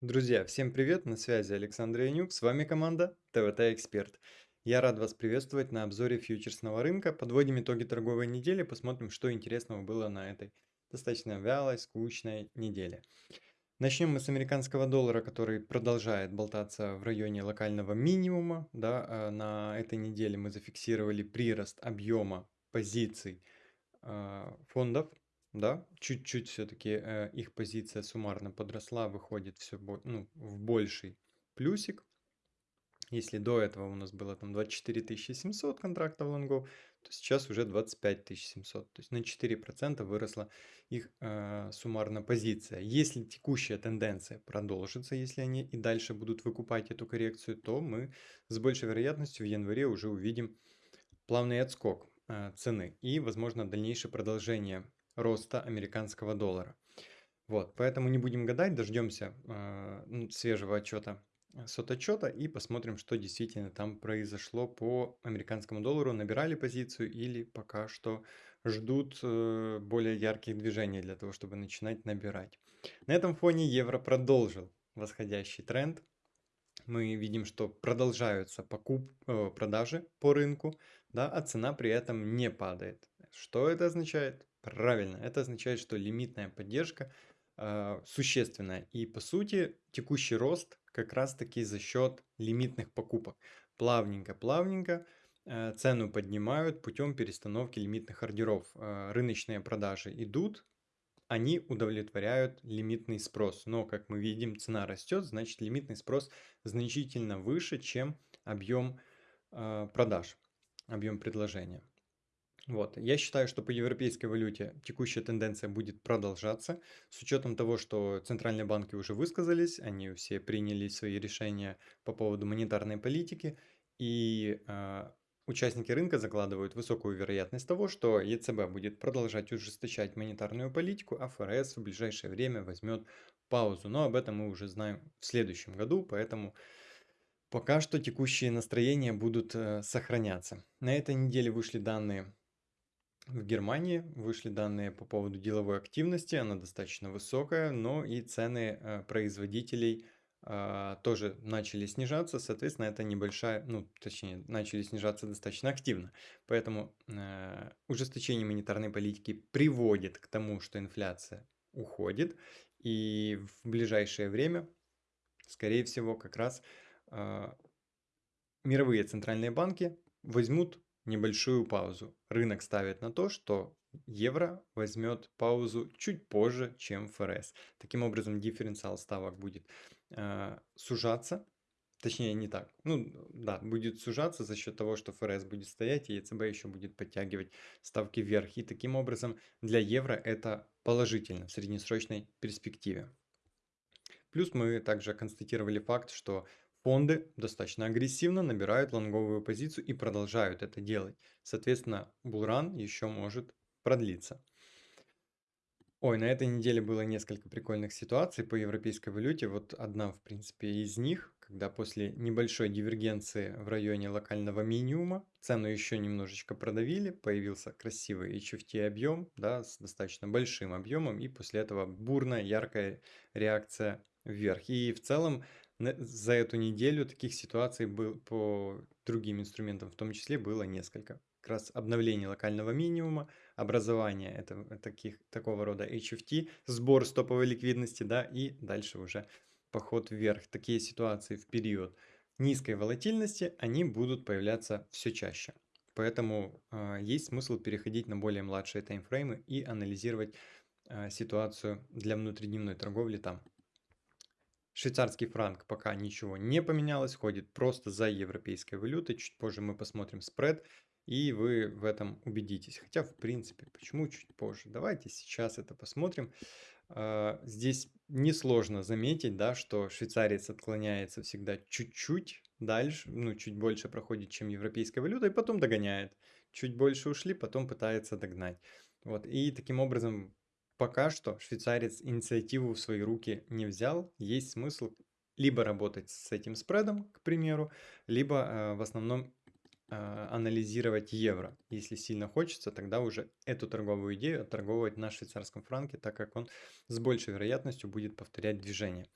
Друзья, всем привет! На связи Александр Янюк, с вами команда ТВТ Эксперт. Я рад вас приветствовать на обзоре фьючерсного рынка. Подводим итоги торговой недели, посмотрим, что интересного было на этой достаточно вялой, скучной неделе. Начнем мы с американского доллара, который продолжает болтаться в районе локального минимума. Да, а на этой неделе мы зафиксировали прирост объема позиций а, фондов да, чуть-чуть все-таки э, их позиция суммарно подросла, выходит все ну, в больший плюсик. Если до этого у нас было там 24 700 контрактов лонгов, то сейчас уже 25 700. То есть на 4% выросла их э, суммарная позиция. Если текущая тенденция продолжится, если они и дальше будут выкупать эту коррекцию, то мы с большей вероятностью в январе уже увидим плавный отскок э, цены и, возможно, дальнейшее продолжение роста американского доллара. Вот, поэтому не будем гадать, дождемся э, свежего отчета сототчета и посмотрим, что действительно там произошло по американскому доллару. Набирали позицию или пока что ждут э, более ярких движений для того, чтобы начинать набирать. На этом фоне евро продолжил восходящий тренд. Мы видим, что продолжаются покуп, э, продажи по рынку, да, а цена при этом не падает. Что это означает? Правильно, это означает, что лимитная поддержка э, существенная. И по сути текущий рост как раз таки за счет лимитных покупок. Плавненько-плавненько э, цену поднимают путем перестановки лимитных ордеров. Э, рыночные продажи идут, они удовлетворяют лимитный спрос. Но, как мы видим, цена растет, значит лимитный спрос значительно выше, чем объем э, продаж, объем предложения. Вот. Я считаю, что по европейской валюте текущая тенденция будет продолжаться, с учетом того, что центральные банки уже высказались, они все приняли свои решения по поводу монетарной политики, и э, участники рынка закладывают высокую вероятность того, что ЕЦБ будет продолжать ужесточать монетарную политику, а ФРС в ближайшее время возьмет паузу. Но об этом мы уже знаем в следующем году, поэтому пока что текущие настроения будут э, сохраняться. На этой неделе вышли данные в Германии вышли данные по поводу деловой активности, она достаточно высокая, но и цены э, производителей э, тоже начали снижаться, соответственно, это небольшая, ну, точнее, начали снижаться достаточно активно. Поэтому э, ужесточение монетарной политики приводит к тому, что инфляция уходит, и в ближайшее время, скорее всего, как раз э, мировые центральные банки возьмут небольшую паузу. Рынок ставит на то, что евро возьмет паузу чуть позже, чем ФРС. Таким образом, дифференциал ставок будет э, сужаться. Точнее, не так. Ну, да, будет сужаться за счет того, что ФРС будет стоять, и ЕЦБ еще будет подтягивать ставки вверх. И таким образом для евро это положительно в среднесрочной перспективе. Плюс мы также констатировали факт, что Фонды достаточно агрессивно набирают лонговую позицию и продолжают это делать. Соответственно, булран еще может продлиться. Ой, на этой неделе было несколько прикольных ситуаций по европейской валюте. Вот одна, в принципе, из них, когда после небольшой дивергенции в районе локального минимума цену еще немножечко продавили, появился красивый HFT объем, да, с достаточно большим объемом, и после этого бурная, яркая реакция вверх. И в целом за эту неделю таких ситуаций был по другим инструментам в том числе было несколько. Как раз обновление локального минимума, образование это, таких, такого рода HFT, сбор стоповой ликвидности, да, и дальше уже поход вверх. Такие ситуации в период низкой волатильности, они будут появляться все чаще. Поэтому э, есть смысл переходить на более младшие таймфреймы и анализировать э, ситуацию для внутридневной торговли там. Швейцарский франк пока ничего не поменялось, ходит просто за европейской валютой. Чуть позже мы посмотрим спред, и вы в этом убедитесь. Хотя, в принципе, почему чуть позже? Давайте сейчас это посмотрим. А, здесь несложно заметить, да, что швейцарец отклоняется всегда чуть-чуть дальше, ну, чуть больше проходит, чем европейская валюта, и потом догоняет. Чуть больше ушли, потом пытается догнать. Вот, и таким образом Пока что швейцарец инициативу в свои руки не взял. Есть смысл либо работать с этим спредом, к примеру, либо э, в основном э, анализировать евро. Если сильно хочется, тогда уже эту торговую идею отторговывать на швейцарском франке, так как он с большей вероятностью будет повторять движение.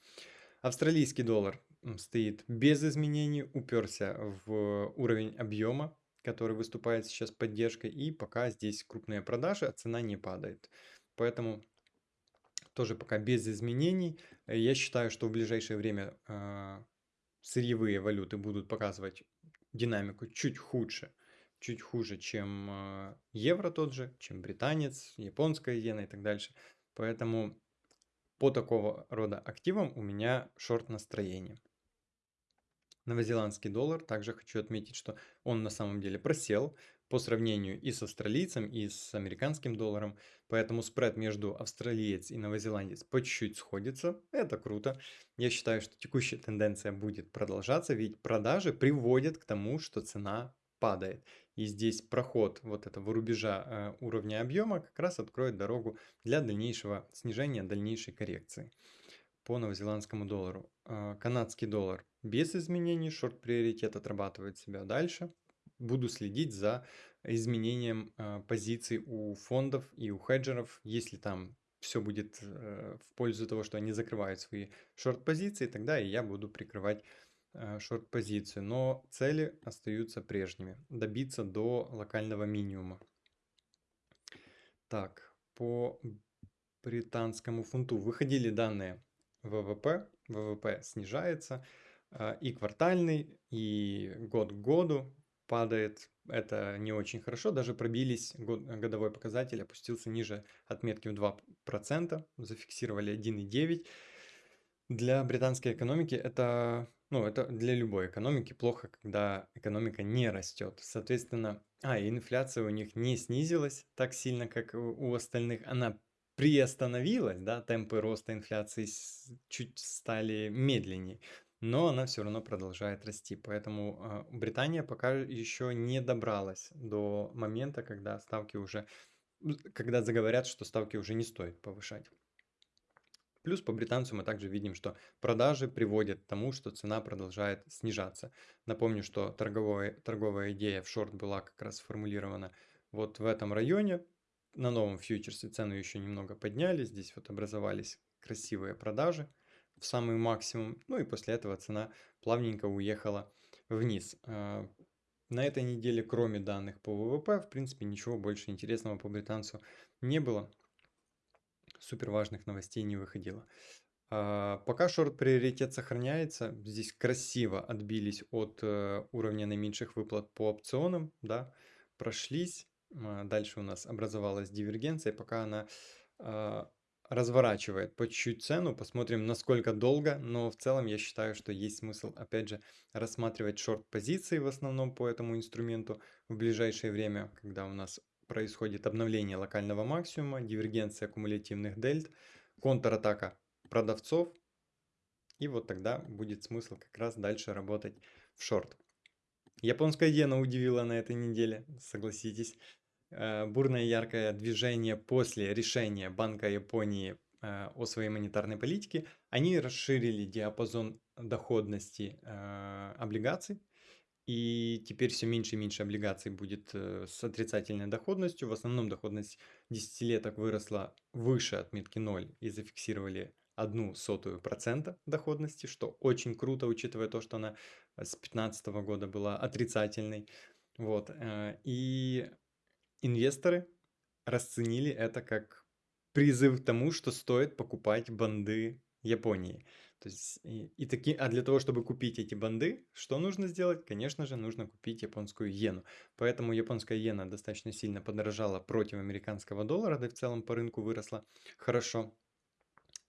Австралийский доллар стоит без изменений, уперся в уровень объема, который выступает сейчас поддержкой, и пока здесь крупные продажи, а цена не падает. Поэтому тоже пока без изменений. Я считаю, что в ближайшее время э, сырьевые валюты будут показывать динамику чуть худше, чуть хуже, чем э, евро тот же, чем британец, японская иена и так дальше. Поэтому по такого рода активам у меня шорт настроение. Новозеландский доллар, также хочу отметить, что он на самом деле просел по сравнению и с австралийцем, и с американским долларом, поэтому спред между австралиец и новозеландец по чуть-чуть сходится, это круто. Я считаю, что текущая тенденция будет продолжаться, ведь продажи приводят к тому, что цена падает. И здесь проход вот этого рубежа э, уровня объема как раз откроет дорогу для дальнейшего снижения, дальнейшей коррекции по новозеландскому доллару. Э, канадский доллар без изменений, шорт-приоритет отрабатывает себя дальше. Буду следить за изменением э, позиций у фондов и у хеджеров, если там все будет э, в пользу того, что они закрывают свои шорт-позиции, тогда и я буду прикрывать э, шорт-позицию. Но цели остаются прежними. Добиться до локального минимума. Так, по британскому фунту выходили данные ВВП. ВВП снижается. И квартальный, и год к году падает. Это не очень хорошо. Даже пробились, год, годовой показатель опустился ниже отметки в 2%, зафиксировали 1,9%. Для британской экономики это, ну, это для любой экономики плохо, когда экономика не растет. Соответственно, а, и инфляция у них не снизилась так сильно, как у остальных. Она приостановилась, да, темпы роста инфляции чуть стали медленнее но она все равно продолжает расти. Поэтому а, Британия пока еще не добралась до момента, когда ставки уже, когда заговорят, что ставки уже не стоит повышать. Плюс по британцу мы также видим, что продажи приводят к тому, что цена продолжает снижаться. Напомню, что торговая, торговая идея в шорт была как раз сформулирована вот в этом районе. На новом фьючерсе цену еще немного подняли, здесь вот образовались красивые продажи в самый максимум. Ну и после этого цена плавненько уехала вниз. А, на этой неделе, кроме данных по ВВП, в принципе, ничего больше интересного по британцу не было. Супер важных новостей не выходило. А, пока шорт-приоритет сохраняется, здесь красиво отбились от э, уровня наименьших выплат по опционам, да, прошлись. А, дальше у нас образовалась дивергенция, пока она разворачивает по чуть-чуть цену, посмотрим насколько долго, но в целом я считаю, что есть смысл опять же рассматривать шорт-позиции в основном по этому инструменту в ближайшее время, когда у нас происходит обновление локального максимума, дивергенция кумулятивных дельт, контратака продавцов, и вот тогда будет смысл как раз дальше работать в шорт. Японская иена удивила на этой неделе, согласитесь. Э, бурное яркое движение после решения Банка Японии э, о своей монетарной политике, они расширили диапазон доходности э, облигаций, и теперь все меньше и меньше облигаций будет с отрицательной доходностью. В основном доходность десятилеток выросла выше отметки 0 и зафиксировали одну сотую процента доходности, что очень круто, учитывая то, что она с 2015 года была отрицательной. Вот. И инвесторы расценили это как призыв к тому, что стоит покупать банды Японии. То есть, и, и таки, а для того, чтобы купить эти банды, что нужно сделать? Конечно же, нужно купить японскую иену. Поэтому японская иена достаточно сильно подорожала против американского доллара, да и в целом по рынку выросла хорошо.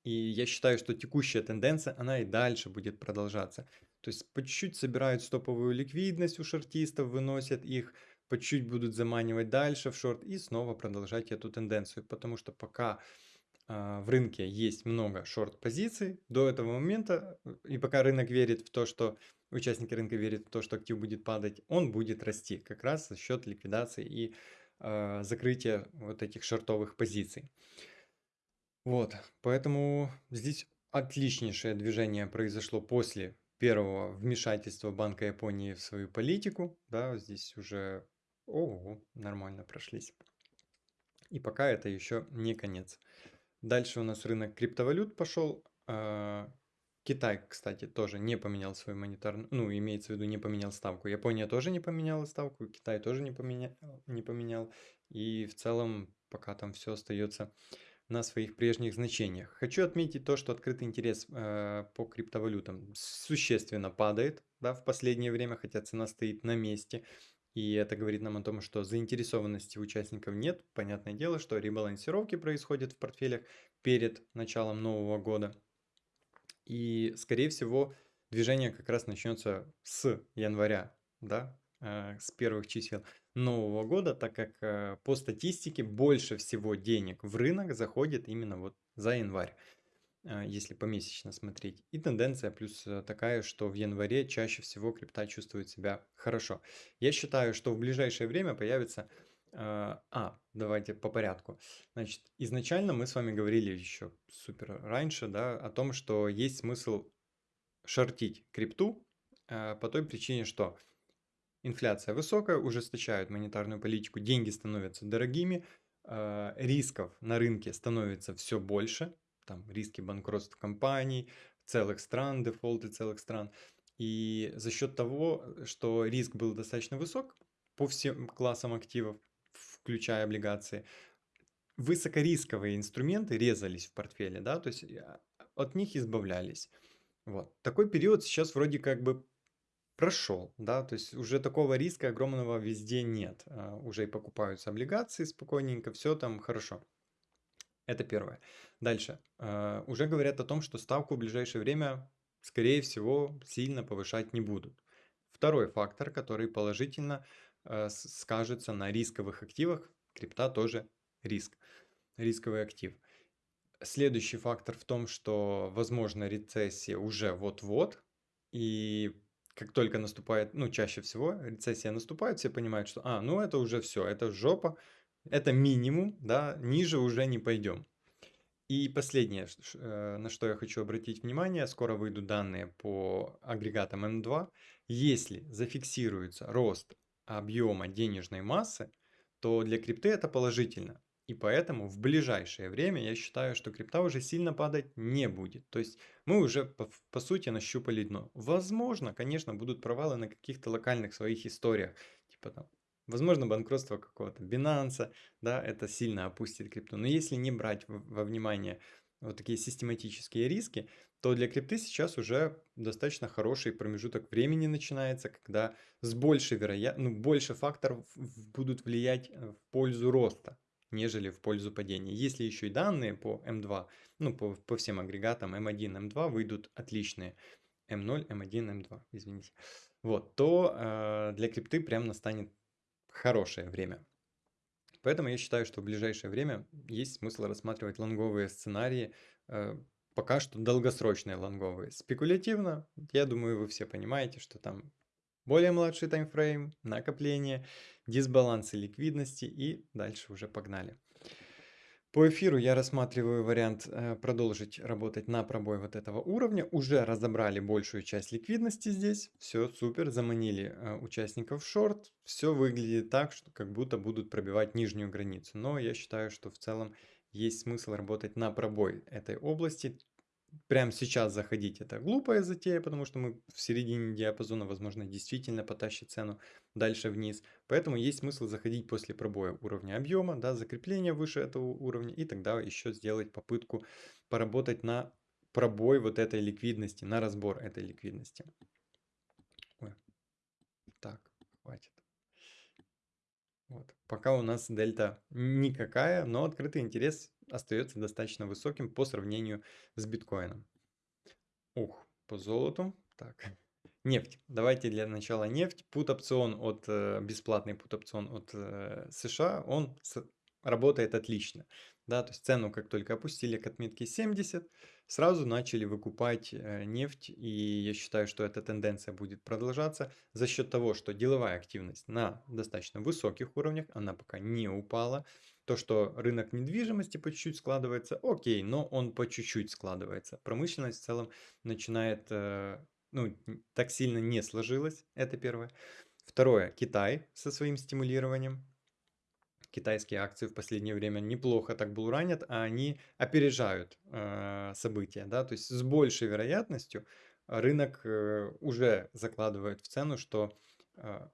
И я считаю, что текущая тенденция, она и дальше будет продолжаться. То есть по чуть-чуть собирают стоповую ликвидность у шортистов, выносят их, по чуть будут заманивать дальше в шорт и снова продолжать эту тенденцию, потому что пока э, в рынке есть много шорт-позиций до этого момента, и пока рынок верит в то, что участники рынка верят в то, что актив будет падать, он будет расти как раз за счет ликвидации и э, закрытия вот этих шортовых позиций. Вот, поэтому здесь отличнейшее движение произошло после первого вмешательства Банка Японии в свою политику. Да, здесь уже Ого, нормально прошлись. И пока это еще не конец. Дальше у нас рынок криптовалют пошел. А, Китай, кстати, тоже не поменял свою монетарную, ну, имеется в виду, не поменял ставку. Япония тоже не поменяла ставку, Китай тоже не поменял, не поменял. И в целом пока там все остается на своих прежних значениях. Хочу отметить то, что открытый интерес э, по криптовалютам существенно падает да, в последнее время, хотя цена стоит на месте. И это говорит нам о том, что заинтересованности участников нет. Понятное дело, что ребалансировки происходят в портфелях перед началом нового года. И, скорее всего, движение как раз начнется с января, да, э, с первых чисел нового года, так как э, по статистике больше всего денег в рынок заходит именно вот за январь, если помесячно смотреть. И тенденция плюс такая, что в январе чаще всего крипта чувствует себя хорошо. Я считаю, что в ближайшее время появится а, а, давайте по порядку. Значит, изначально мы с вами говорили еще супер раньше, да, о том, что есть смысл шортить крипту а, по той причине, что инфляция высокая, ужесточают монетарную политику, деньги становятся дорогими, а, рисков на рынке становится все больше, там риски банкротства компаний, целых стран, дефолты целых стран. И за счет того, что риск был достаточно высок по всем классам активов, включая облигации, высокорисковые инструменты резались в портфеле, да, то есть а, от них избавлялись. Вот. Такой период сейчас вроде как бы прошел, да, то есть уже такого риска огромного везде нет. А, уже и покупаются облигации спокойненько, все там хорошо. Это первое. Дальше. А, уже говорят о том, что ставку в ближайшее время, скорее всего, сильно повышать не будут. Второй фактор, который положительно Э, скажется на рисковых активах. Крипта тоже риск, рисковый актив. Следующий фактор в том, что возможно рецессия уже вот-вот, и как только наступает, ну чаще всего рецессия наступает, все понимают, что, а, ну это уже все, это жопа, это минимум, да, ниже уже не пойдем. И последнее, э, на что я хочу обратить внимание, скоро выйдут данные по агрегатам М2. Если зафиксируется рост объема денежной массы, то для крипты это положительно. И поэтому в ближайшее время я считаю, что крипта уже сильно падать не будет. То есть мы уже по, по сути нащупали дно. Возможно, конечно, будут провалы на каких-то локальных своих историях. Типа там, возможно, банкротство какого-то Binance, да, это сильно опустит крипту. Но если не брать во внимание вот такие систематические риски, то для крипты сейчас уже достаточно хороший промежуток времени начинается, когда с большей вероятностью, ну, больше факторов будут влиять э, в пользу роста, нежели в пользу падения. Если еще и данные по М2, ну, по, по всем агрегатам М1, М2 выйдут отличные, М0, М1, М2, извините, вот, то э, для крипты прям настанет хорошее время. Поэтому я считаю, что в ближайшее время есть смысл рассматривать лонговые сценарии, э, пока что долгосрочные лонговые. Спекулятивно, я думаю, вы все понимаете, что там более младший таймфрейм, накопление, дисбалансы ликвидности и дальше уже погнали. По эфиру я рассматриваю вариант э, продолжить работать на пробой вот этого уровня. Уже разобрали большую часть ликвидности здесь. Все супер, заманили э, участников в шорт. Все выглядит так, что как будто будут пробивать нижнюю границу. Но я считаю, что в целом есть смысл работать на пробой этой области. Прямо сейчас заходить это глупая затея, потому что мы в середине диапазона, возможно, действительно потащит цену дальше вниз. Поэтому есть смысл заходить после пробоя уровня объема, да, закрепления выше этого уровня, и тогда еще сделать попытку поработать на пробой вот этой ликвидности, на разбор этой ликвидности. Ой. Так, хватит. Вот. Пока у нас дельта никакая, но открытый интерес остается достаточно высоким по сравнению с биткоином. Ух, по золоту. Так, нефть. Давайте для начала нефть. Пут-опцион от, э, бесплатный пут-опцион от э, США, он работает отлично. Да, то есть цену как только опустили к отметке 70, сразу начали выкупать э, нефть, и я считаю, что эта тенденция будет продолжаться за счет того, что деловая активность на достаточно высоких уровнях, она пока не упала. То, что рынок недвижимости по чуть-чуть складывается, окей, но он по чуть-чуть складывается. Промышленность в целом начинает, э, ну, так сильно не сложилась, это первое. Второе, Китай со своим стимулированием китайские акции в последнее время неплохо так булранят, а они опережают э, события, да, то есть с большей вероятностью рынок э, уже закладывает в цену, что э,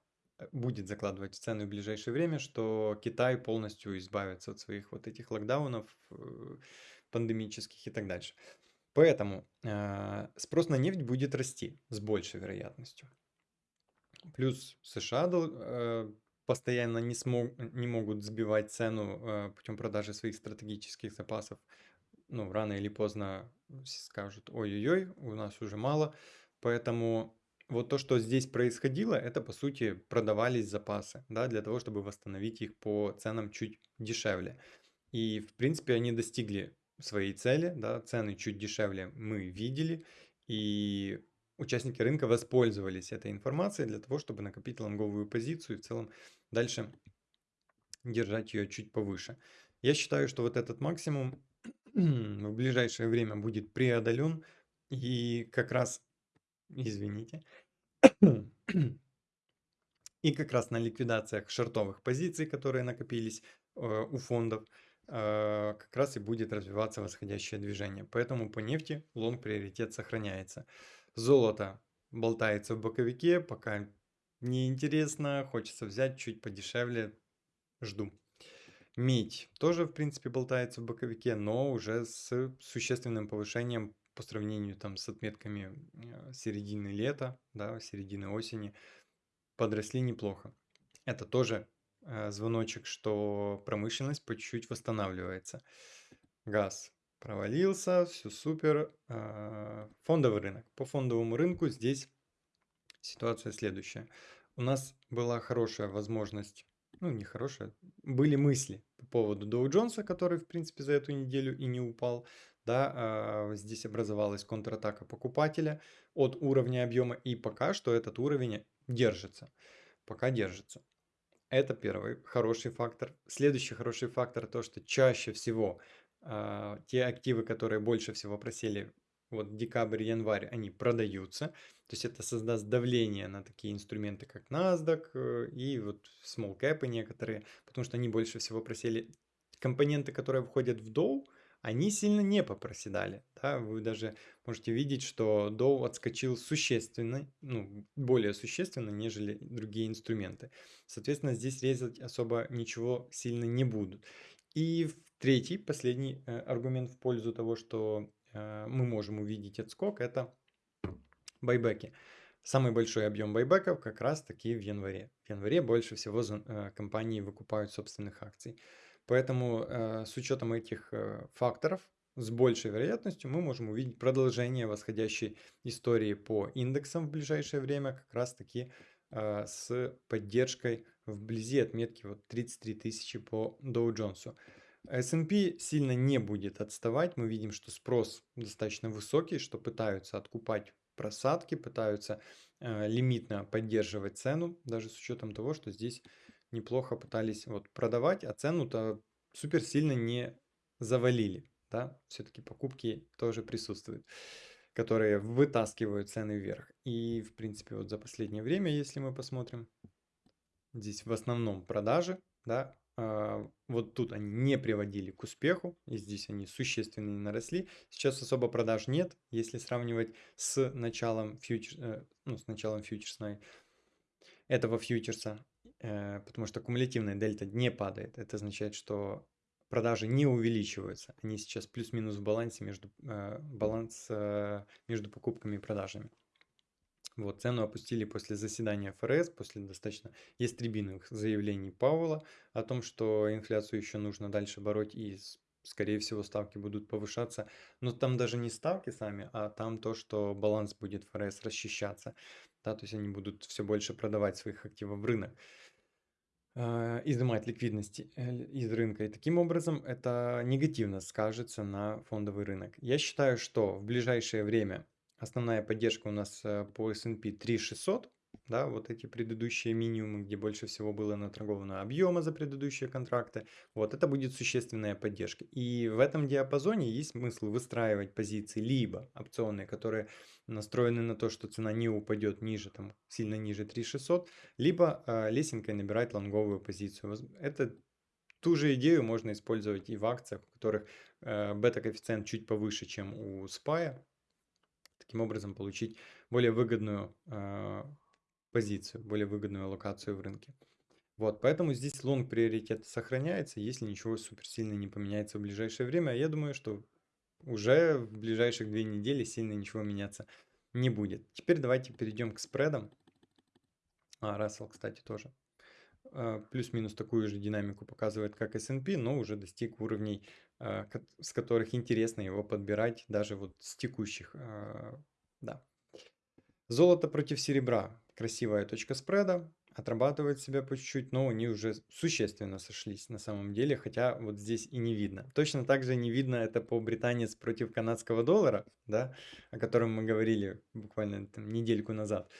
будет закладывать в цену в ближайшее время, что Китай полностью избавится от своих вот этих локдаунов э, пандемических и так дальше. Поэтому э, спрос на нефть будет расти с большей вероятностью. Плюс США э, постоянно не, смог, не могут сбивать цену э, путем продажи своих стратегических запасов. Ну, рано или поздно скажут, ой-ой-ой, у нас уже мало. Поэтому вот то, что здесь происходило, это по сути продавались запасы, да, для того, чтобы восстановить их по ценам чуть дешевле. И в принципе они достигли своей цели, да, цены чуть дешевле мы видели, и участники рынка воспользовались этой информацией для того, чтобы накопить лонговую позицию и в целом дальше держать ее чуть повыше. Я считаю, что вот этот максимум в ближайшее время будет преодолен, и как раз, извините, и как раз на ликвидациях шортовых позиций, которые накопились э, у фондов, э, как раз и будет развиваться восходящее движение. Поэтому по нефти лонг приоритет сохраняется. Золото болтается в боковике, пока неинтересно, хочется взять чуть подешевле, жду. Медь тоже, в принципе, болтается в боковике, но уже с существенным повышением по сравнению там с отметками э, середины лета, да, середины осени, подросли неплохо. Это тоже э, звоночек, что промышленность по чуть-чуть восстанавливается. Газ провалился, все супер. А, фондовый рынок. По фондовому рынку здесь ситуация следующая. У нас была хорошая возможность, ну не хорошая, были мысли по поводу Доу Джонса, который в принципе за эту неделю и не упал. Да, а, здесь образовалась контратака покупателя от уровня объема, и пока что этот уровень держится. Пока держится. Это первый хороший фактор. Следующий хороший фактор то, что чаще всего а, те активы, которые больше всего просели вот декабрь, январь, они продаются. То есть это создаст давление на такие инструменты, как NASDAQ э, и вот small cap некоторые, потому что они больше всего просели. Компоненты, которые входят в Dow, они сильно не попроседали. Да? Вы даже можете видеть, что Dow отскочил существенно, ну, более существенно, нежели другие инструменты. Соответственно, здесь резать особо ничего сильно не будут. И третий, последний э, аргумент в пользу того, что мы можем увидеть отскок, это байбеки. Самый большой объем байбеков как раз таки в январе. В январе больше всего э, компании выкупают собственных акций. Поэтому э, с учетом этих э, факторов, с большей вероятностью мы можем увидеть продолжение восходящей истории по индексам в ближайшее время, как раз таки э, с поддержкой вблизи отметки вот 33 тысячи по Dow Jones. S&P сильно не будет отставать. Мы видим, что спрос достаточно высокий, что пытаются откупать просадки, пытаются э, лимитно поддерживать цену, даже с учетом того, что здесь неплохо пытались вот продавать, а цену-то супер сильно не завалили. Да? Все-таки покупки тоже присутствуют, которые вытаскивают цены вверх. И, в принципе, вот за последнее время, если мы посмотрим, здесь в основном продажи, да, вот тут они не приводили к успеху, и здесь они существенно не наросли. Сейчас особо продаж нет, если сравнивать с началом, фьючер, э, ну, с началом фьючерсной, этого фьючерса, э, потому что кумулятивная дельта не падает. Это означает, что продажи не увеличиваются. Они сейчас плюс-минус в балансе между, э, баланс между покупками и продажами. Вот, цену опустили после заседания ФРС, после достаточно ястребиных заявлений Пауэлла о том, что инфляцию еще нужно дальше бороть и, скорее всего, ставки будут повышаться. Но там даже не ставки сами, а там то, что баланс будет ФРС расчищаться. Да, то есть они будут все больше продавать своих активов в рынок а, изымать ликвидности э, из рынка. И таким образом это негативно скажется на фондовый рынок. Я считаю, что в ближайшее время Основная поддержка у нас э, по S&P 3600, да, вот эти предыдущие минимумы, где больше всего было наторговано объема за предыдущие контракты, вот это будет существенная поддержка. И в этом диапазоне есть смысл выстраивать позиции либо опционные, которые настроены на то, что цена не упадет ниже, там, сильно ниже 3600, либо э, лесенкой набирать лонговую позицию. Это ту же идею можно использовать и в акциях, у которых э, бета-коэффициент чуть повыше, чем у SPY. Таким образом получить более выгодную э, позицию, более выгодную локацию в рынке. Вот, поэтому здесь лонг приоритет сохраняется, если ничего супер сильно не поменяется в ближайшее время. Я думаю, что уже в ближайших две недели сильно ничего меняться не будет. Теперь давайте перейдем к спредам. А, Russell, кстати, тоже. А, плюс-минус такую же динамику показывает, как S&P, но уже достиг уровней, а, с которых интересно его подбирать, даже вот с текущих. А, да. Золото против серебра. Красивая точка спреда отрабатывает себя по чуть-чуть, но они уже существенно сошлись на самом деле, хотя вот здесь и не видно. Точно так же не видно это по британец против канадского доллара, да, о котором мы говорили буквально там, недельку назад.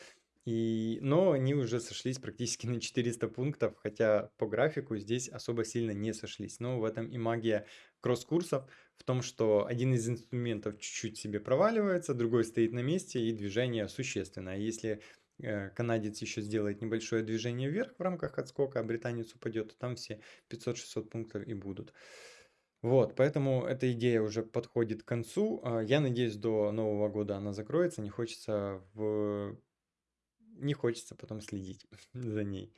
И, но они уже сошлись практически на 400 пунктов, хотя по графику здесь особо сильно не сошлись. Но в этом и магия кросс-курсов, в том, что один из инструментов чуть-чуть себе проваливается, другой стоит на месте и движение существенно. А если Э, канадец еще сделает небольшое движение вверх в рамках отскока, а британец упадет, то там все 500-600 пунктов и будут. Вот, поэтому эта идея уже подходит к концу. А, я надеюсь, до Нового года она закроется. Не хочется в... Не хочется потом следить за ней.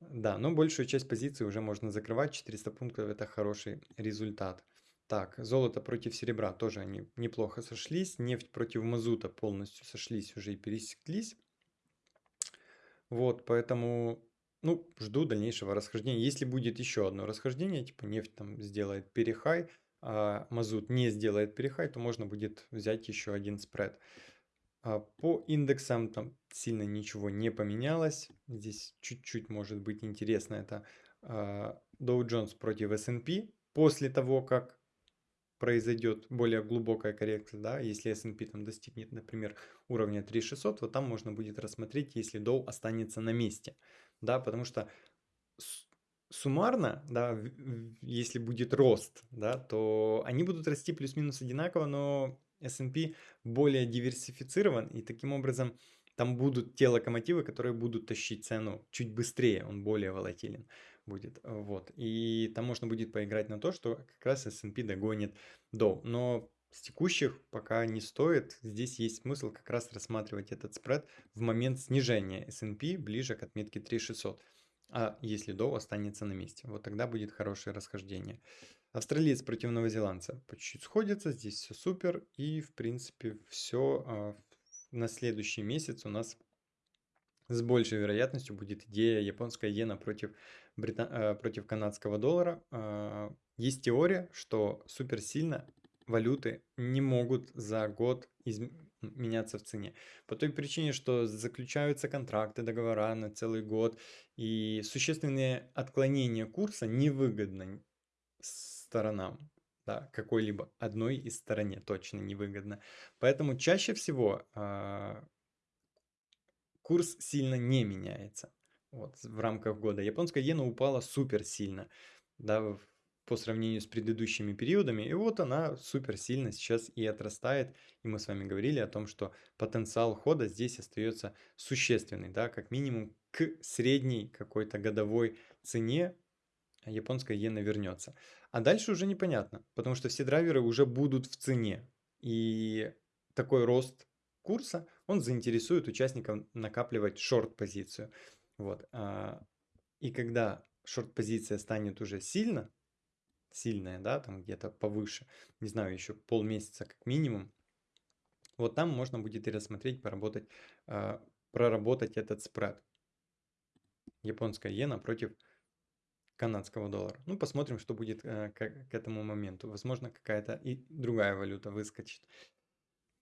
Да, но большую часть позиций уже можно закрывать. 400 пунктов это хороший результат. Так, золото против серебра тоже они неплохо сошлись. Нефть против мазута полностью сошлись уже и пересеклись. Вот, поэтому, ну, жду дальнейшего расхождения. Если будет еще одно расхождение, типа нефть там сделает перехай, а мазут не сделает перехай, то можно будет взять еще один спред. А по индексам там сильно ничего не поменялось. Здесь чуть-чуть может быть интересно. Это а, Dow Jones против S&P. После того, как произойдет более глубокая коррекция, да, если S&P там достигнет, например, уровня 3600, вот там можно будет рассмотреть, если Dow останется на месте, да, потому что суммарно, да, если будет рост, да, то они будут расти плюс-минус одинаково, но S&P более диверсифицирован, и таким образом там будут те локомотивы, которые будут тащить цену чуть быстрее, он более волатилен будет. Вот. И там можно будет поиграть на то, что как раз S&P догонит Dow. Но с текущих пока не стоит. Здесь есть смысл как раз рассматривать этот спред в момент снижения S&P ближе к отметке 3600. А если Dow останется на месте, вот тогда будет хорошее расхождение. Австралиец против новозеландца по чуть-чуть сходится, здесь все супер. И в принципе все а, на следующий месяц у нас с большей вероятностью будет идея японская иена против, брита... Э, против канадского доллара. А, есть теория, что суперсильно валюты не могут за год из... меняться в цене. По той причине, что заключаются контракты, договора на целый год, и существенные отклонения курса невыгодны сторонам. Да, какой-либо одной из стороне точно невыгодно. Поэтому чаще всего э, курс сильно не меняется вот, в рамках года. Японская иена упала супер сильно да, по сравнению с предыдущими периодами. И вот она супер сильно сейчас и отрастает. И мы с вами говорили о том, что потенциал хода здесь остается существенный. Да, как минимум к средней какой-то годовой цене японская иена вернется. А дальше уже непонятно, потому что все драйверы уже будут в цене. И такой рост курса, он заинтересует участников накапливать шорт-позицию. Вот. А, и когда шорт-позиция станет уже сильно, сильная, да, там где-то повыше, не знаю, еще полмесяца как минимум, вот там можно будет и рассмотреть, поработать, а, проработать этот спред. Японская иена против канадского доллара. Ну, посмотрим, что будет э, к, к этому моменту. Возможно, какая-то и другая валюта выскочит.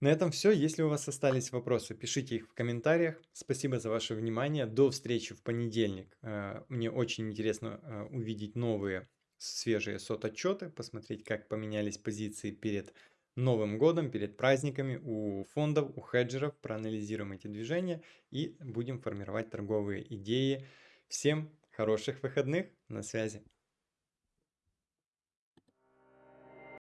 На этом все. Если у вас остались вопросы, пишите их в комментариях. Спасибо за ваше внимание. До встречи в понедельник. Э, мне очень интересно э, увидеть новые свежие сот-отчеты, посмотреть, как поменялись позиции перед Новым годом, перед праздниками у фондов, у хеджеров. Проанализируем эти движения и будем формировать торговые идеи. Всем хороших выходных. На связи.